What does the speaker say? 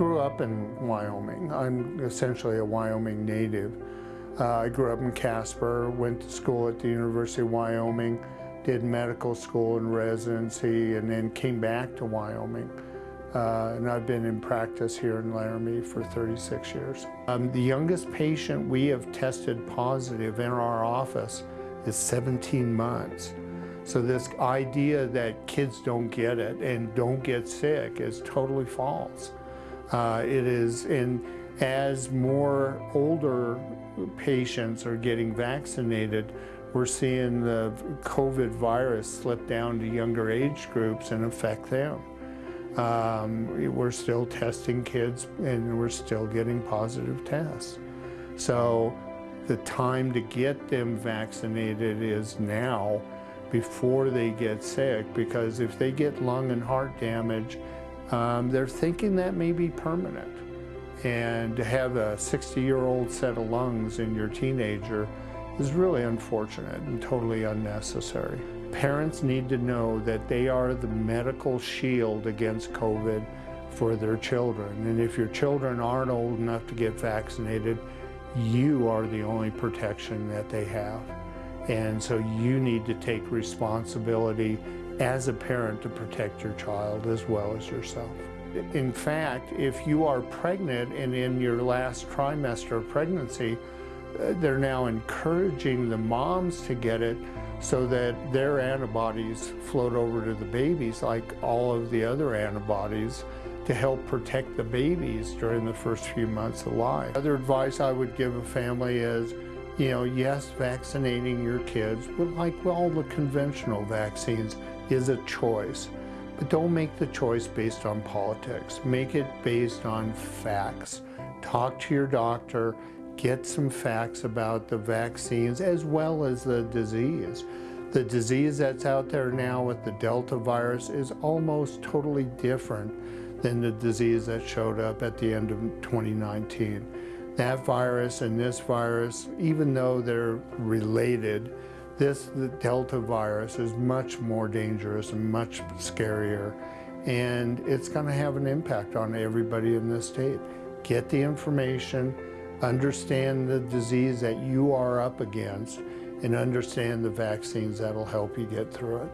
up in Wyoming. I'm essentially a Wyoming native. Uh, I grew up in Casper, went to school at the University of Wyoming, did medical school and residency, and then came back to Wyoming. Uh, and I've been in practice here in Laramie for 36 years. Um, the youngest patient we have tested positive in our office is 17 months. So this idea that kids don't get it and don't get sick is totally false. Uh, it is, and as more older patients are getting vaccinated, we're seeing the COVID virus slip down to younger age groups and affect them. Um, we're still testing kids and we're still getting positive tests. So the time to get them vaccinated is now before they get sick because if they get lung and heart damage, um, they're thinking that may be permanent. And to have a 60-year-old set of lungs in your teenager is really unfortunate and totally unnecessary. Parents need to know that they are the medical shield against COVID for their children. And if your children aren't old enough to get vaccinated, you are the only protection that they have. And so you need to take responsibility as a parent to protect your child as well as yourself. In fact, if you are pregnant and in your last trimester of pregnancy, uh, they're now encouraging the moms to get it so that their antibodies float over to the babies like all of the other antibodies to help protect the babies during the first few months of life. Other advice I would give a family is, you know, yes, vaccinating your kids, but like all the conventional vaccines, is a choice. But don't make the choice based on politics. Make it based on facts. Talk to your doctor get some facts about the vaccines as well as the disease. The disease that's out there now with the Delta virus is almost totally different than the disease that showed up at the end of 2019. That virus and this virus, even though they're related, this Delta virus is much more dangerous and much scarier and it's going to have an impact on everybody in this state. Get the information, understand the disease that you are up against, and understand the vaccines that'll help you get through it.